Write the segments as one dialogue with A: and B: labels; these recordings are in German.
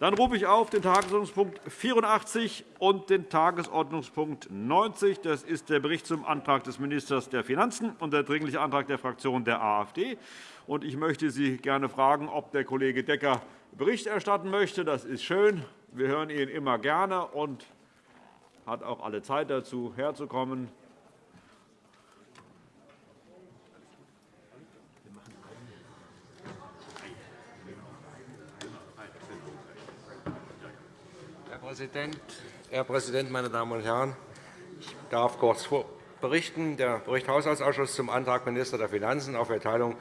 A: Dann rufe ich auf den Tagesordnungspunkt 84 und den Tagesordnungspunkt 90. Das ist der Bericht zum Antrag des Ministers der Finanzen und der Dringliche Antrag der Fraktion der AfD. Ich möchte Sie gerne fragen, ob der Kollege Decker Bericht erstatten möchte. Das ist schön. Wir hören ihn immer gerne und hat auch alle Zeit dazu, herzukommen.
B: Präsident, Herr Präsident, meine Damen und Herren! Ich darf kurz berichten. Der Bericht Haushaltsausschuss zum Antrag Minister der Finanzen auf Erteilung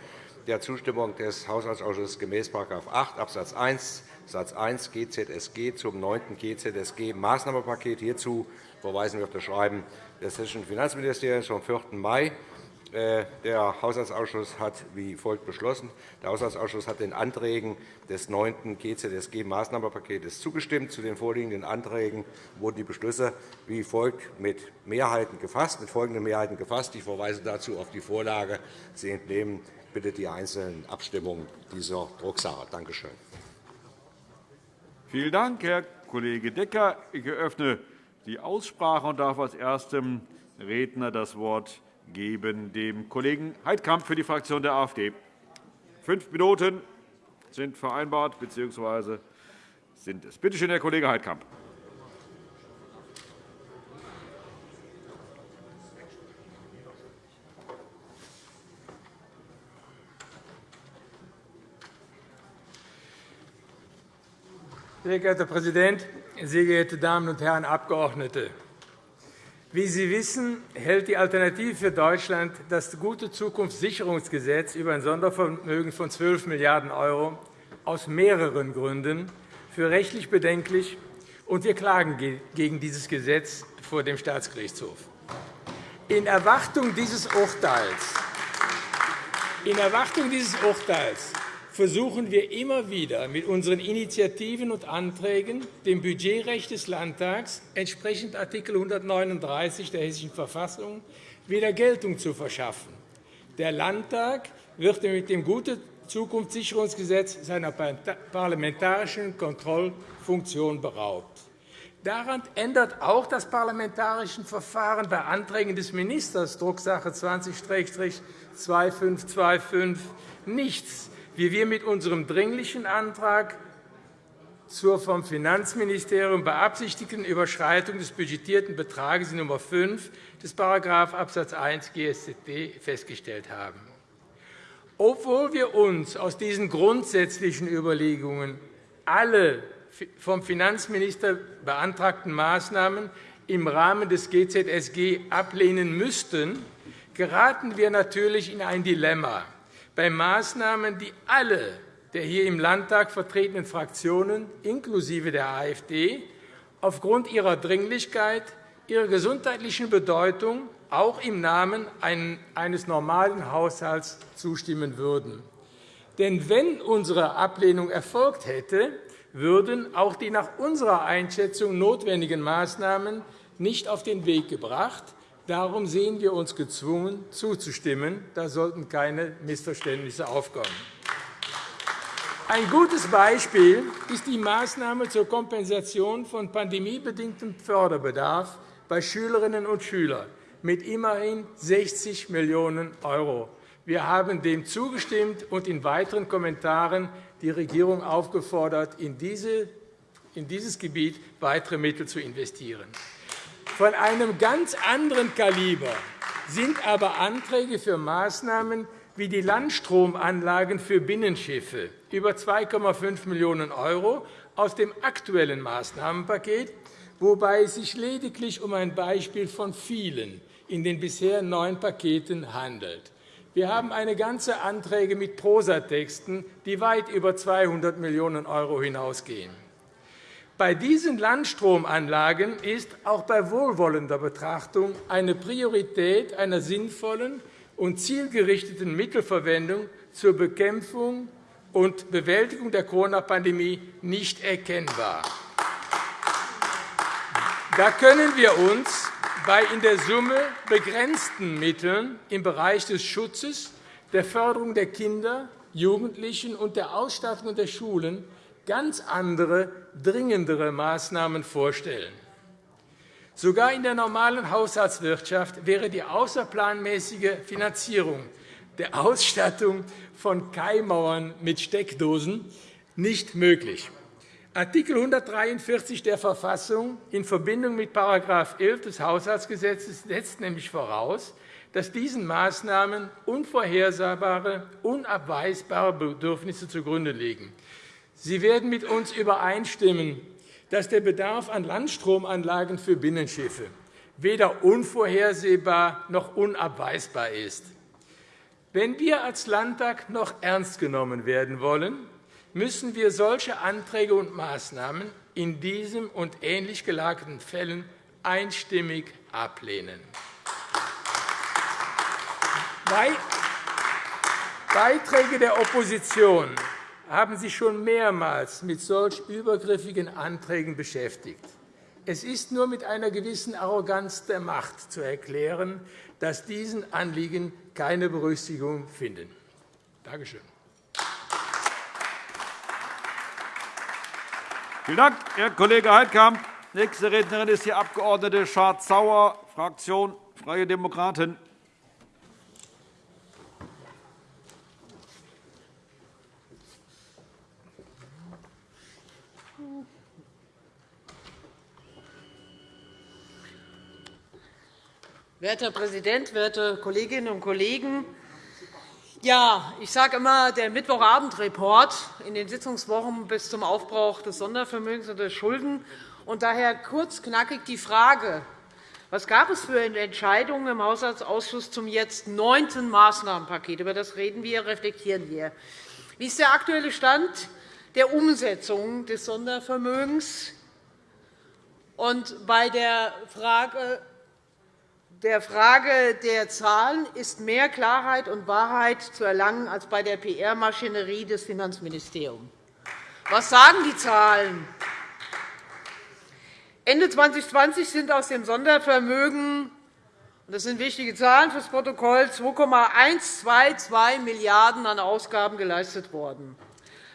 B: der Zustimmung des Haushaltsausschusses gemäß § 8 Abs. 1 Satz 1 GZSG zum 9. GZSG-Maßnahmenpaket. Hierzu verweisen wir auf das Schreiben des Hessischen Finanzministeriums vom 4. Mai der Haushaltsausschuss hat wie folgt beschlossen. Der Haushaltsausschuss hat den Anträgen des 9. GZSG-Maßnahmenpakets zugestimmt. Zu den vorliegenden Anträgen wurden die Beschlüsse wie folgt mit, Mehrheiten gefasst, mit folgenden Mehrheiten gefasst. Ich verweise dazu auf die Vorlage. Sie entnehmen bitte die einzelnen Abstimmungen dieser Drucksache. Danke schön.
A: Vielen Dank, Herr Kollege Decker. Ich eröffne die Aussprache und darf als erstem Redner das Wort geben dem Kollegen Heidkamp für die Fraktion der AfD. Fünf Minuten sind vereinbart bzw. sind es. Bitte schön, Herr Kollege Heidkamp.
C: Sehr geehrter Herr Präsident, sehr geehrte Damen und Herren Abgeordnete! Wie Sie wissen, hält die Alternative für Deutschland das Gute Zukunftssicherungsgesetz über ein Sondervermögen von 12 Milliarden € aus mehreren Gründen für rechtlich bedenklich, und wir klagen gegen dieses Gesetz vor dem Staatsgerichtshof. In Erwartung dieses Urteils, in Erwartung dieses Urteils versuchen wir immer wieder mit unseren Initiativen und Anträgen dem Budgetrecht des Landtags entsprechend Art. 139 der Hessischen Verfassung wieder Geltung zu verschaffen. Der Landtag wird mit dem Gute Zukunftssicherungsgesetz seiner parlamentarischen Kontrollfunktion beraubt. Daran ändert auch das parlamentarische Verfahren bei Anträgen des Ministers Drucksache 20-2525 nichts wie wir mit unserem Dringlichen Antrag zur vom Finanzministerium beabsichtigten Überschreitung des budgetierten Betrags in Nr. 5 des § Abs. 1 GSZB festgestellt haben. Obwohl wir uns aus diesen grundsätzlichen Überlegungen alle vom Finanzminister beantragten Maßnahmen im Rahmen des GZSG ablehnen müssten, geraten wir natürlich in ein Dilemma bei Maßnahmen, die alle der hier im Landtag vertretenen Fraktionen inklusive der AfD aufgrund ihrer Dringlichkeit, ihrer gesundheitlichen Bedeutung auch im Namen eines normalen Haushalts zustimmen würden. Denn wenn unsere Ablehnung erfolgt hätte, würden auch die nach unserer Einschätzung notwendigen Maßnahmen nicht auf den Weg gebracht, Darum sehen wir uns gezwungen, zuzustimmen. Da sollten keine Missverständnisse aufkommen. Ein gutes Beispiel ist die Maßnahme zur Kompensation von pandemiebedingtem Förderbedarf bei Schülerinnen und Schülern mit immerhin 60 Millionen €. Wir haben dem zugestimmt und in weiteren Kommentaren die Regierung aufgefordert, in dieses Gebiet weitere Mittel zu investieren. Von einem ganz anderen Kaliber sind aber Anträge für Maßnahmen wie die Landstromanlagen für Binnenschiffe über 2,5 Millionen € aus dem aktuellen Maßnahmenpaket, wobei es sich lediglich um ein Beispiel von vielen in den bisher neun Paketen handelt. Wir haben eine ganze Anträge mit Prosatexten, die weit über 200 Millionen € hinausgehen. Bei diesen Landstromanlagen ist auch bei wohlwollender Betrachtung eine Priorität einer sinnvollen und zielgerichteten Mittelverwendung zur Bekämpfung und Bewältigung der Corona-Pandemie nicht erkennbar. Da können wir uns bei in der Summe begrenzten Mitteln im Bereich des Schutzes, der Förderung der Kinder, Jugendlichen und der Ausstattung der Schulen ganz andere, dringendere Maßnahmen vorstellen. Sogar in der normalen Haushaltswirtschaft wäre die außerplanmäßige Finanzierung der Ausstattung von Keimauern mit Steckdosen nicht möglich. Artikel 143 der Verfassung in Verbindung mit § 11 des Haushaltsgesetzes setzt nämlich voraus, dass diesen Maßnahmen unvorhersehbare, unabweisbare Bedürfnisse zugrunde liegen. Sie werden mit uns übereinstimmen, dass der Bedarf an Landstromanlagen für Binnenschiffe weder unvorhersehbar noch unabweisbar ist. Wenn wir als Landtag noch ernst genommen werden wollen, müssen wir solche Anträge und Maßnahmen in diesem und ähnlich gelagerten Fällen einstimmig ablehnen. Beiträge der Opposition haben sich schon mehrmals mit solch übergriffigen Anträgen beschäftigt. Es ist nur mit einer gewissen Arroganz der Macht zu erklären, dass diesen Anliegen keine Berücksichtigung finden. Danke schön.
A: Vielen Dank, Herr Kollege Heidkamp. Nächste Rednerin ist die Abg. Schardt-Sauer, Fraktion Freie Demokraten.
D: Werter Präsident, werte Kolleginnen und Kollegen! Ja, ich sage immer, der Mittwochabendreport in den Sitzungswochen bis zum Aufbrauch des Sondervermögens und der Schulden. Und daher kurz knackig die Frage, was gab es für Entscheidungen im Haushaltsausschuss zum jetzt neunten Maßnahmenpaket? Über das reden wir, reflektieren wir. Wie ist der aktuelle Stand der Umsetzung des Sondervermögens? Und bei der Frage der Frage der Zahlen ist mehr Klarheit und Wahrheit zu erlangen als bei der PR-Maschinerie des Finanzministeriums. Was sagen die Zahlen? Ende 2020 sind aus dem Sondervermögen das sind wichtige Zahlen fürs Protokoll 2,122 Milliarden € an Ausgaben geleistet worden.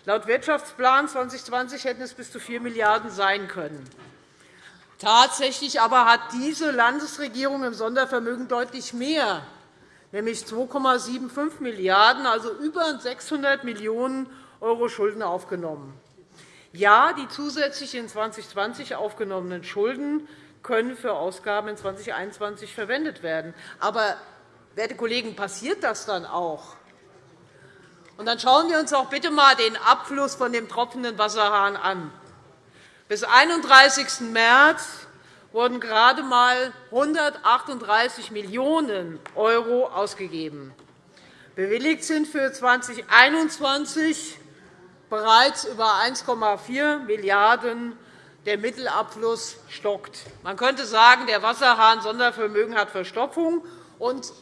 D: Laut Wirtschaftsplan 2020 hätten es bis zu 4 Milliarden € sein können. Tatsächlich aber hat diese Landesregierung im Sondervermögen deutlich mehr, nämlich 2,75 Milliarden €, also über 600 Millionen € Schulden aufgenommen. Ja, die zusätzlich in 2020 aufgenommenen Schulden können für Ausgaben in 2021 verwendet werden. Aber, werte Kollegen, passiert das dann auch? Und dann schauen wir uns auch bitte einmal den Abfluss von dem tropfenden Wasserhahn an. Bis 31. März wurden gerade einmal 138 Millionen € ausgegeben. Bewilligt sind für 2021 bereits über 1,4 Milliarden €. Der Mittelabfluss stockt. Man könnte sagen, der Wasserhahn Sondervermögen hat Verstopfung. Und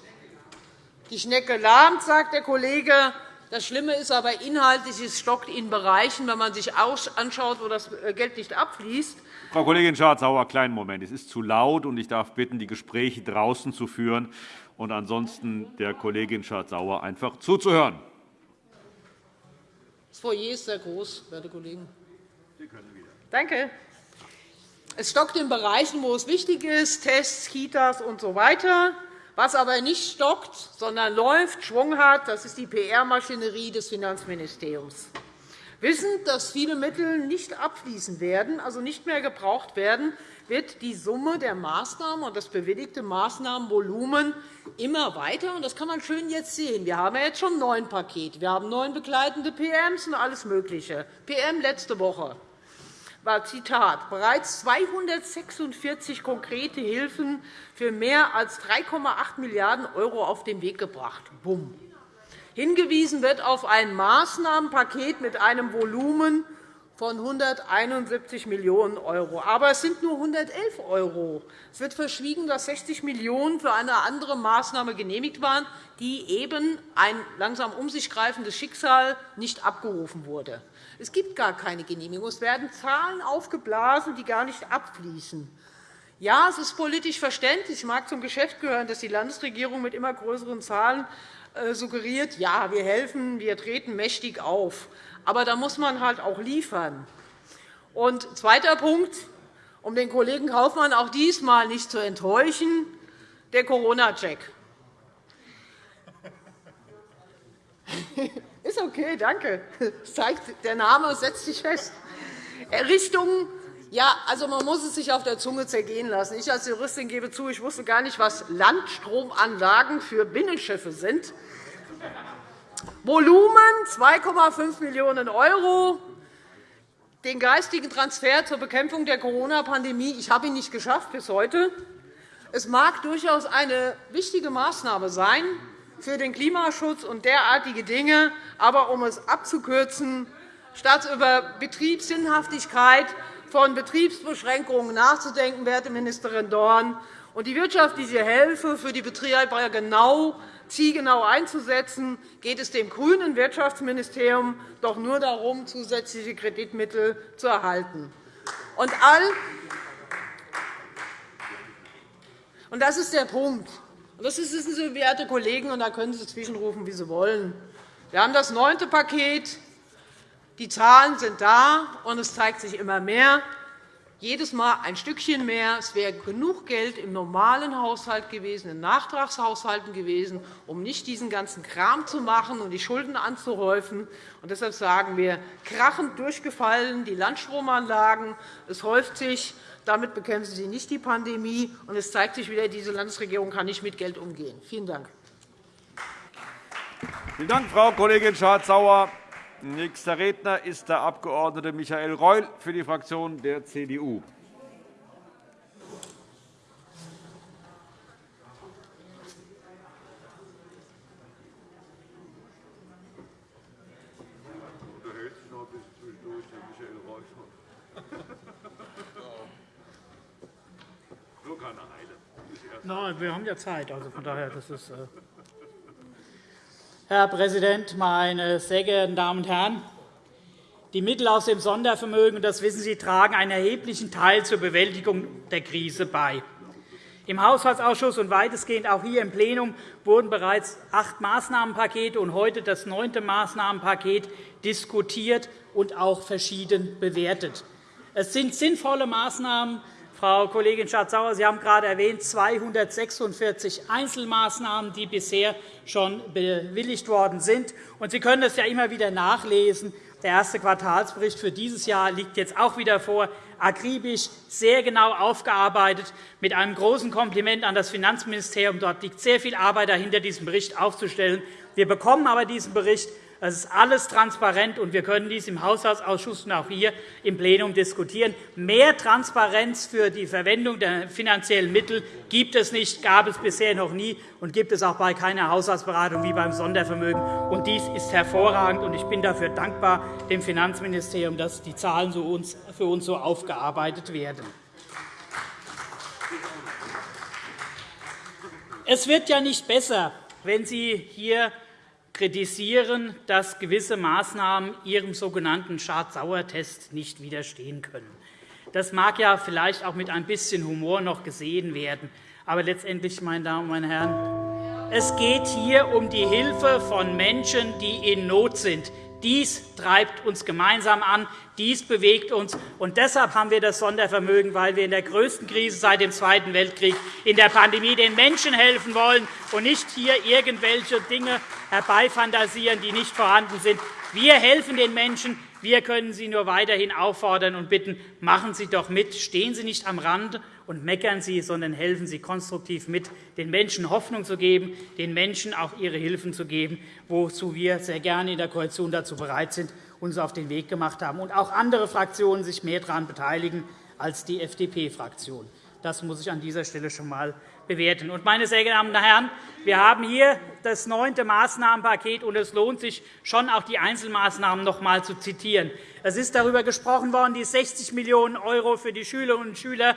D: die Schnecke lahmt, sagt der Kollege. Das Schlimme ist aber inhaltlich, es stockt in Bereichen, wenn man sich anschaut, wo das Geld nicht abfließt.
A: Frau Kollegin Schardt-Sauer, kleinen Moment. Es ist zu laut, und ich darf bitten, die Gespräche draußen zu führen und ansonsten der Kollegin Schardt-Sauer einfach zuzuhören.
D: Das Foyer ist sehr groß, werte Kollegen. Sie können wieder. Danke. Es stockt in Bereichen, wo es wichtig ist, Tests, Kitas usw. So was aber nicht stockt, sondern läuft, Schwung hat, das ist die PR-Maschinerie des Finanzministeriums. Wissend, dass viele Mittel nicht abfließen werden, also nicht mehr gebraucht werden, wird die Summe der Maßnahmen und das bewilligte Maßnahmenvolumen immer weiter. Das kann man schön jetzt sehen. Wir haben jetzt schon neun Pakete. Wir haben neun begleitende PMs und alles Mögliche. PM letzte Woche war Zitat, bereits 246 konkrete Hilfen für mehr als 3,8 Milliarden € auf den Weg gebracht. Bumm. Hingewiesen wird auf ein Maßnahmenpaket mit einem Volumen von 171 Millionen €. Aber es sind nur 111 €. Es wird verschwiegen, dass 60 Millionen € für eine andere Maßnahme genehmigt waren, die eben ein langsam um sich greifendes Schicksal nicht abgerufen wurde. Es gibt gar keine Genehmigung. Es werden Zahlen aufgeblasen, die gar nicht abfließen. Ja, es ist politisch verständlich. Es mag zum Geschäft gehören, dass die Landesregierung mit immer größeren Zahlen äh, suggeriert, ja, wir helfen, wir treten mächtig auf. Aber da muss man halt auch liefern. Und zweiter Punkt, um den Kollegen Kaufmann auch diesmal nicht zu enttäuschen, der Corona-Check. Ist okay, danke. Das zeigt, der Name setzt sich fest. Richtung ja, also man muss es sich auf der Zunge zergehen lassen. Ich als Juristin gebe zu, ich wusste gar nicht, was Landstromanlagen für Binnenschiffe sind. Volumen 2,5 Millionen €, den geistigen Transfer zur Bekämpfung der Corona-Pandemie. Ich habe ihn nicht geschafft bis heute. Es mag durchaus eine wichtige Maßnahme sein für den Klimaschutz und derartige Dinge. Aber um es abzukürzen, statt über Betriebssinnhaftigkeit von Betriebsbeschränkungen nachzudenken, werte Ministerin Dorn, und die wirtschaftliche Hilfe für die Betreiber genau, zielgenau einzusetzen, geht es dem grünen Wirtschaftsministerium doch nur darum, zusätzliche Kreditmittel zu erhalten. Und all und das ist der Punkt. Das wissen Sie, werte Kollegen, und da können Sie zwischenrufen, wie Sie wollen. Wir haben das neunte Paket. Die Zahlen sind da, und es zeigt sich immer mehr. Jedes Mal ein Stückchen mehr. Es wäre genug Geld im normalen Haushalt gewesen, in Nachtragshaushalten gewesen, um nicht diesen ganzen Kram zu machen und die Schulden anzuhäufen. Und deshalb sagen wir, krachend durchgefallen die Landstromanlagen. Es häuft sich. Damit bekämpfen Sie nicht die Pandemie. Und es zeigt sich wieder, diese Landesregierung kann nicht mit Geld umgehen. Vielen Dank.
A: Vielen Dank, Frau Kollegin Schardt-Sauer. Nächster Redner ist der Abg. Michael Reul für die Fraktion der CDU.
E: Nein, wir haben ja Zeit. Also von daher, das ist, äh Herr Präsident, meine sehr geehrten Damen und Herren! Die Mittel aus dem Sondervermögen, das wissen Sie, tragen einen erheblichen Teil zur Bewältigung der Krise bei. Im Haushaltsausschuss und weitestgehend auch hier im Plenum wurden bereits acht Maßnahmenpakete und heute das neunte Maßnahmenpaket diskutiert und auch verschieden bewertet. Es sind sinnvolle Maßnahmen, Frau Kollegin Schardt-Sauer, Sie haben gerade erwähnt, 246 Einzelmaßnahmen, die bisher schon bewilligt worden sind. Sie können es ja immer wieder nachlesen. Der erste Quartalsbericht für dieses Jahr liegt jetzt auch wieder vor, akribisch, sehr genau aufgearbeitet, mit einem großen Kompliment an das Finanzministerium. Dort liegt sehr viel Arbeit dahinter, diesen Bericht aufzustellen. Wir bekommen aber diesen Bericht das ist alles transparent, und wir können dies im Haushaltsausschuss und auch hier im Plenum diskutieren. Mehr Transparenz für die Verwendung der finanziellen Mittel gibt es nicht, gab es bisher noch nie und gibt es auch bei keiner Haushaltsberatung wie beim Sondervermögen. Und dies ist hervorragend, und ich bin dafür dankbar dem Finanzministerium, dass die Zahlen für uns so aufgearbeitet werden. Es wird ja nicht besser, wenn Sie hier kritisieren, dass gewisse Maßnahmen ihrem sogenannten Schad-Sauer-Test nicht widerstehen können. Das mag ja vielleicht auch mit ein bisschen Humor noch gesehen werden. Aber letztendlich, meine Damen und meine Herren, es geht hier um die Hilfe von Menschen, die in Not sind, dies treibt uns gemeinsam an, dies bewegt uns. Und deshalb haben wir das Sondervermögen, weil wir in der größten Krise seit dem Zweiten Weltkrieg in der Pandemie den Menschen helfen wollen und nicht hier irgendwelche Dinge herbeifantasieren, die nicht vorhanden sind. Wir helfen den Menschen. Wir können Sie nur weiterhin auffordern und bitten, machen Sie doch mit. Stehen Sie nicht am Rand und meckern Sie, sondern helfen Sie konstruktiv mit, den Menschen Hoffnung zu geben, den Menschen auch ihre Hilfen zu geben, wozu wir sehr gerne in der Koalition dazu bereit sind, uns auf den Weg gemacht haben, und auch andere Fraktionen sich mehr daran beteiligen als die FDP-Fraktion. Das muss ich an dieser Stelle schon einmal bewerten. Meine sehr geehrten Damen und Herren, wir haben hier das neunte Maßnahmenpaket, und es lohnt sich schon, auch die Einzelmaßnahmen noch einmal zu zitieren. Es ist darüber gesprochen worden, die 60 Millionen € für die Schülerinnen und Schüler,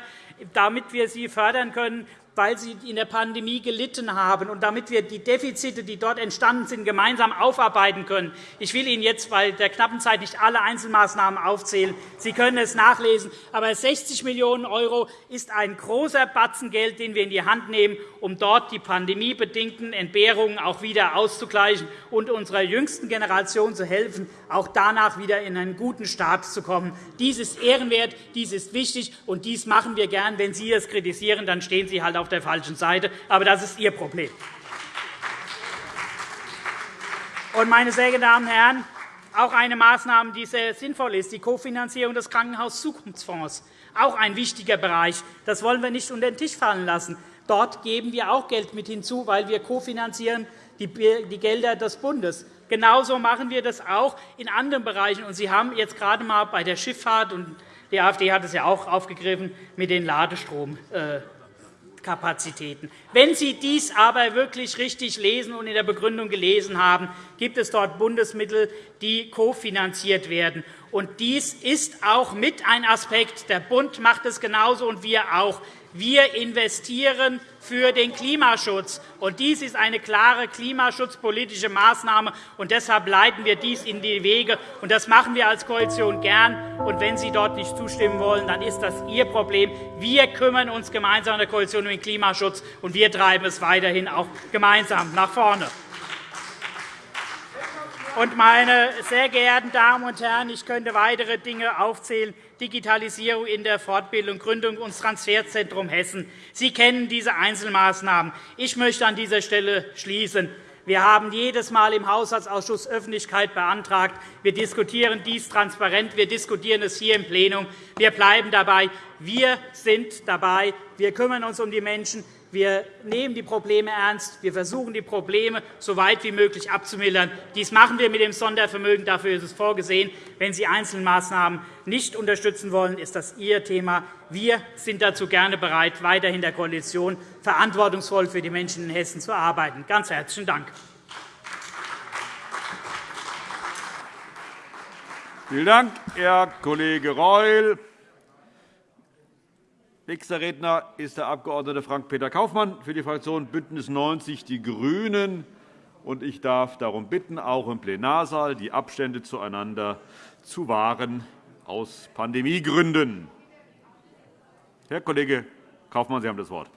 E: damit wir sie fördern können. Weil sie in der Pandemie gelitten haben, und damit wir die Defizite, die dort entstanden sind, gemeinsam aufarbeiten können. Ich will Ihnen jetzt bei der knappen Zeit nicht alle Einzelmaßnahmen aufzählen. Sie können es nachlesen. Aber 60 Millionen € ist ein großer Batzen Geld, den wir in die Hand nehmen, um dort die pandemiebedingten Entbehrungen auch wieder auszugleichen und unserer jüngsten Generation zu helfen, auch danach wieder in einen guten Start zu kommen. Dies ist ehrenwert, dies ist wichtig, und dies machen wir gern. Wenn Sie es kritisieren, dann stehen Sie halt auf der falschen Seite. Aber das ist Ihr Problem. meine sehr geehrten Damen und Herren, auch eine Maßnahme, die sehr sinnvoll ist, die Kofinanzierung des Krankenhauszukunftsfonds, auch ein wichtiger Bereich. Das wollen wir nicht unter den Tisch fallen lassen. Dort geben wir auch Geld mit hinzu, weil wir kofinanzieren die Gelder des Bundes. Genauso machen wir das auch in anderen Bereichen. Sie haben jetzt gerade einmal bei der Schifffahrt und die AfD hat es ja auch aufgegriffen mit den Ladestromkapazitäten. Wenn Sie dies aber wirklich richtig lesen und in der Begründung gelesen haben, gibt es dort Bundesmittel, die kofinanziert werden. Und dies ist auch mit ein Aspekt. Der Bund macht es genauso und wir auch. Wir investieren für den Klimaschutz. Und dies ist eine klare klimaschutzpolitische Maßnahme. Und deshalb leiten wir dies in die Wege. Und das machen wir als Koalition gern. Und wenn Sie dort nicht zustimmen wollen, dann ist das Ihr Problem. Wir kümmern uns gemeinsam in der Koalition um den Klimaschutz, und wir treiben es weiterhin auch gemeinsam nach vorne. Und, meine sehr geehrten Damen und Herren, ich könnte weitere Dinge aufzählen. Digitalisierung in der Fortbildung, Gründung und Transferzentrum Hessen. Sie kennen diese Einzelmaßnahmen. Ich möchte an dieser Stelle schließen. Wir haben jedes Mal im Haushaltsausschuss Öffentlichkeit beantragt. Wir diskutieren dies transparent. Wir diskutieren es hier im Plenum. Wir bleiben dabei. Wir sind dabei. Wir kümmern uns um die Menschen. Wir nehmen die Probleme ernst. Wir versuchen, die Probleme so weit wie möglich abzumildern. Dies machen wir mit dem Sondervermögen. Dafür ist es vorgesehen. Wenn Sie Einzelmaßnahmen nicht unterstützen wollen, ist das Ihr Thema. Wir sind dazu gerne bereit, weiterhin der Koalition verantwortungsvoll für die Menschen in Hessen zu arbeiten. Ganz herzlichen Dank.
A: Vielen Dank, Herr Kollege Reul. Nächster Redner ist der Abg. Frank-Peter Kaufmann für die Fraktion BÜNDNIS 90 die GRÜNEN. Ich darf darum bitten, auch im Plenarsaal die Abstände zueinander zu wahren aus Pandemiegründen. Herr Kollege Kaufmann, Sie haben das Wort.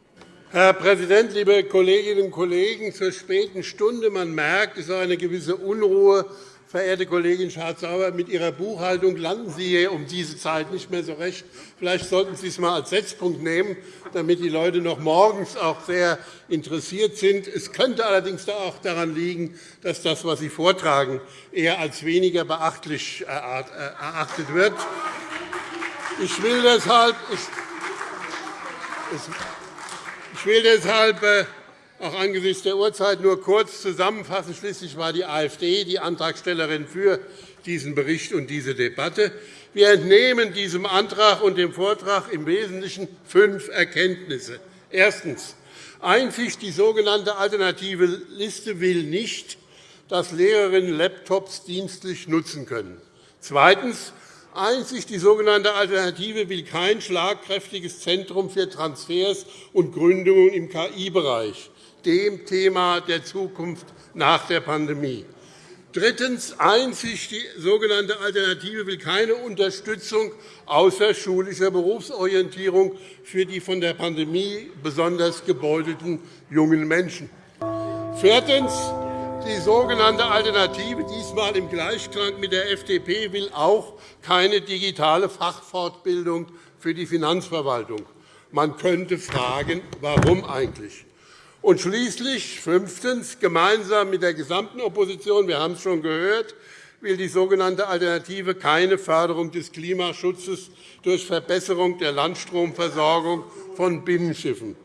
F: Herr Präsident, liebe Kolleginnen und Kollegen! Zur späten Stunde man merkt, es ist eine gewisse Unruhe Verehrte Kollegin Schardt-Sauer, mit Ihrer Buchhaltung landen Sie hier um diese Zeit nicht mehr so recht. Vielleicht sollten Sie es einmal als Setzpunkt nehmen, damit die Leute noch morgens auch sehr interessiert sind. Es könnte allerdings auch daran liegen, dass das, was Sie vortragen, eher als weniger beachtlich erachtet wird. Ich will deshalb, ich will deshalb äh, auch angesichts der Uhrzeit nur kurz zusammenfassen. Schließlich war die AfD die Antragstellerin für diesen Bericht und diese Debatte. Wir entnehmen diesem Antrag und dem Vortrag im Wesentlichen fünf Erkenntnisse. Erstens. Einzig die sogenannte alternative Liste will nicht, dass Lehrerinnen Laptops dienstlich nutzen können. Zweitens. Einzig die sogenannte Alternative will kein schlagkräftiges Zentrum für Transfers und Gründungen im KI-Bereich dem Thema der Zukunft nach der Pandemie. Drittens. Einzig die sogenannte Alternative will keine Unterstützung außerschulischer Berufsorientierung für die von der Pandemie besonders gebeutelten jungen Menschen. Viertens. Die sogenannte Alternative, diesmal im Gleichklang mit der FDP, will auch keine digitale Fachfortbildung für die Finanzverwaltung. Man könnte fragen, warum eigentlich? Und schließlich fünftens. Gemeinsam mit der gesamten Opposition, wir haben es schon gehört, will die sogenannte Alternative keine Förderung des Klimaschutzes durch Verbesserung der Landstromversorgung von Binnenschiffen.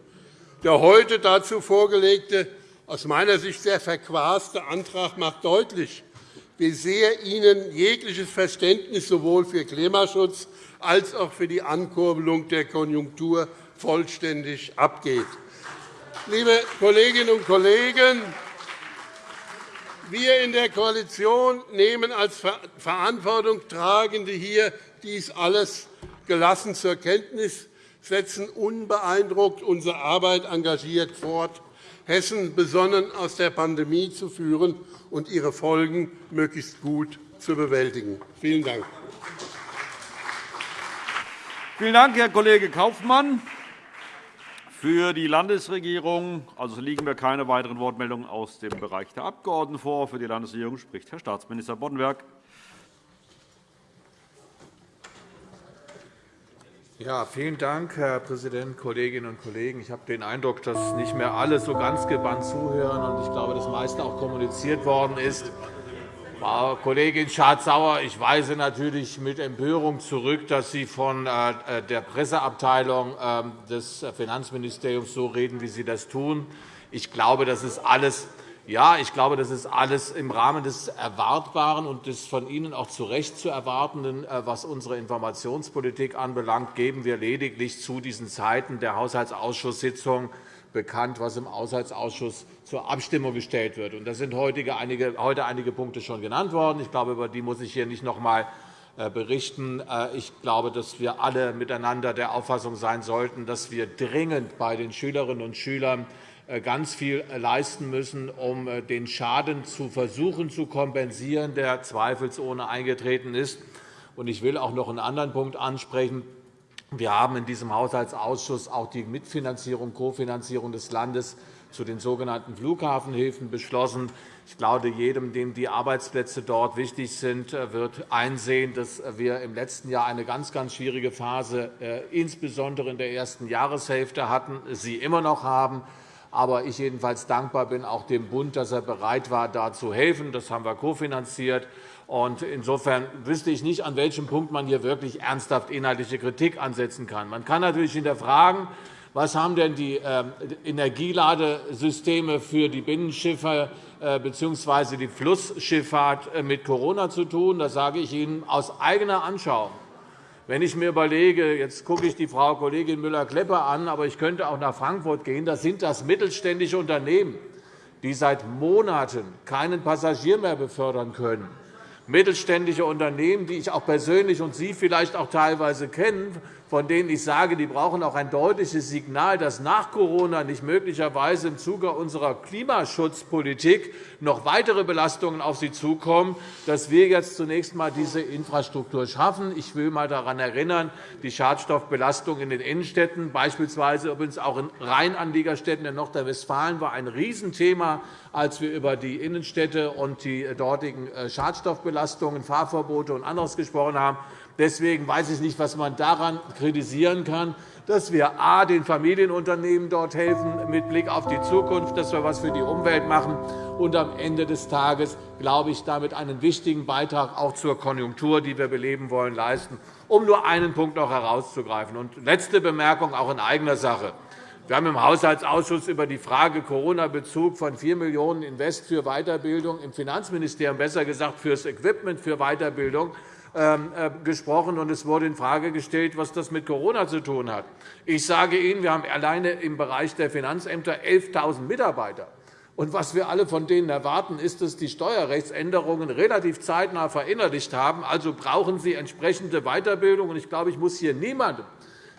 F: Der heute dazu vorgelegte, aus meiner Sicht sehr verquaste Antrag macht deutlich, wie sehr Ihnen jegliches Verständnis sowohl für Klimaschutz als auch für die Ankurbelung der Konjunktur vollständig abgeht. Liebe Kolleginnen und Kollegen, wir in der Koalition nehmen als Verantwortungstragende hier dies alles gelassen zur Kenntnis. setzen unbeeindruckt unsere Arbeit engagiert fort, Hessen besonnen aus der Pandemie zu führen und ihre Folgen möglichst gut zu bewältigen. Vielen Dank.
A: Vielen Dank, Herr Kollege Kaufmann. Für die Landesregierung also liegen mir keine weiteren Wortmeldungen aus dem Bereich der Abgeordneten vor. Für die Landesregierung spricht Herr Staatsminister Boddenberg.
G: Ja, vielen Dank, Herr Präsident, Kolleginnen und Kollegen! Ich habe den Eindruck, dass nicht mehr alle so ganz gebannt zuhören. und Ich glaube, das meiste auch kommuniziert worden ist. Frau Kollegin Schardt-Sauer, ich weise natürlich mit Empörung zurück, dass Sie von äh, der Presseabteilung ähm, des Finanzministeriums so reden, wie Sie das tun. Ich glaube, das ist alles ja, ich glaube, das ist alles im Rahmen des Erwartbaren und des von Ihnen auch zu Recht zu erwartenden, äh, was unsere Informationspolitik anbelangt, geben wir lediglich zu diesen Zeiten der Haushaltsausschusssitzung bekannt, was im Haushaltsausschuss zur Abstimmung gestellt wird. Da sind heute einige Punkte schon genannt worden. Ich glaube, über die muss ich hier nicht noch einmal äh, berichten. Äh, ich glaube, dass wir alle miteinander der Auffassung sein sollten, dass wir dringend bei den Schülerinnen und Schülern äh, ganz viel leisten müssen, um den Schaden zu versuchen zu kompensieren, der zweifelsohne eingetreten ist. Ich will auch noch einen anderen Punkt ansprechen. Wir haben in diesem Haushaltsausschuss auch die Mitfinanzierung, Kofinanzierung des Landes zu den sogenannten Flughafenhilfen beschlossen. Ich glaube, jedem, dem die Arbeitsplätze dort wichtig sind, wird einsehen, dass wir im letzten Jahr eine ganz, ganz schwierige Phase, äh, insbesondere in der ersten Jahreshälfte hatten, sie immer noch haben. Aber ich jedenfalls dankbar bin auch dem Bund, dass er bereit war, da zu helfen. Das haben wir kofinanziert. Insofern wüsste ich nicht, an welchem Punkt man hier wirklich ernsthaft inhaltliche Kritik ansetzen kann. Man kann natürlich hinterfragen, was haben denn die ähm, Energieladesysteme für die Binnenschiffe äh, bzw. die Flussschifffahrt äh, mit Corona zu tun? Das sage ich Ihnen aus eigener Anschauung. Wenn ich mir überlege, jetzt gucke ich die Frau Kollegin Müller-Kleppe an, aber ich könnte auch nach Frankfurt gehen, da sind das mittelständische Unternehmen, die seit Monaten keinen Passagier mehr befördern können mittelständische Unternehmen, die ich auch persönlich und Sie vielleicht auch teilweise kennen, von denen ich sage, die brauchen auch ein deutliches Signal, dass nach Corona nicht möglicherweise im Zuge unserer Klimaschutzpolitik noch weitere Belastungen auf sie zukommen, dass wir jetzt zunächst einmal diese Infrastruktur schaffen. Ich will einmal daran erinnern, die Schadstoffbelastung in den Innenstädten, beispielsweise übrigens auch in Rheinanliegerstädten in Nordrhein-Westfalen, war ein Riesenthema, als wir über die Innenstädte und die dortigen äh, Schadstoffbelastungen, Fahrverbote und anderes gesprochen haben. Deswegen weiß ich nicht, was man daran kritisieren kann, dass wir a. den Familienunternehmen dort helfen mit Blick auf die Zukunft, dass wir etwas für die Umwelt machen und am Ende des Tages glaube ich, damit einen wichtigen Beitrag auch zur Konjunktur, die wir beleben wollen, leisten, um nur einen Punkt noch herauszugreifen. Und letzte Bemerkung auch in eigener Sache. Wir haben im Haushaltsausschuss über die Frage Corona-Bezug von 4 Millionen € Invest für Weiterbildung im Finanzministerium, besser gesagt für das Equipment für Weiterbildung, ähm, äh, gesprochen, und es wurde infrage gestellt, was das mit Corona zu tun hat. Ich sage Ihnen, wir haben alleine im Bereich der Finanzämter 11.000 Mitarbeiter. Und was wir alle von denen erwarten, ist, dass die Steuerrechtsänderungen relativ zeitnah verinnerlicht haben. Also brauchen sie entsprechende Weiterbildung. Ich glaube, ich muss hier niemandem,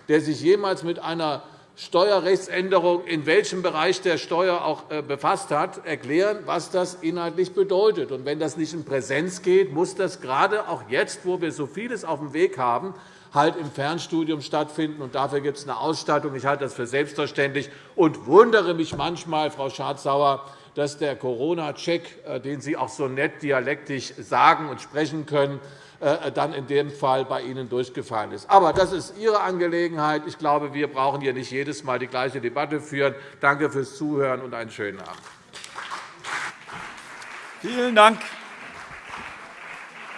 G: der sich jemals mit einer Steuerrechtsänderung in welchem Bereich der Steuer auch äh, befasst hat, erklären, was das inhaltlich bedeutet. Und wenn das nicht in Präsenz geht, muss das gerade auch jetzt, wo wir so vieles auf dem Weg haben, halt im Fernstudium stattfinden. Und dafür gibt es eine Ausstattung. Ich halte das für selbstverständlich und wundere mich manchmal, Frau Schardt-Sauer, dass der Corona-Check, äh, den Sie auch so nett dialektisch sagen und sprechen können, äh, dann in dem Fall bei Ihnen durchgefallen ist. Aber das ist Ihre Angelegenheit. Ich glaube, wir brauchen hier nicht jedes Mal die gleiche Debatte führen. Danke fürs Zuhören und einen schönen Abend.
A: Vielen Dank,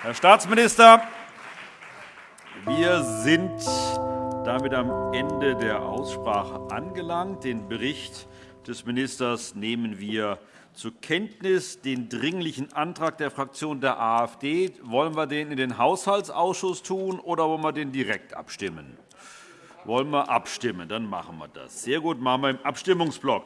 A: Herr Staatsminister. Wir sind damit am Ende der Aussprache angelangt. Den Bericht des Ministers nehmen wir zur Kenntnis den Dringlichen Antrag der Fraktion der AfD. Wollen wir den in den Haushaltsausschuss tun, oder wollen wir den direkt abstimmen? Wollen wir abstimmen? Dann machen wir das. Sehr gut, machen wir im Abstimmungsblock.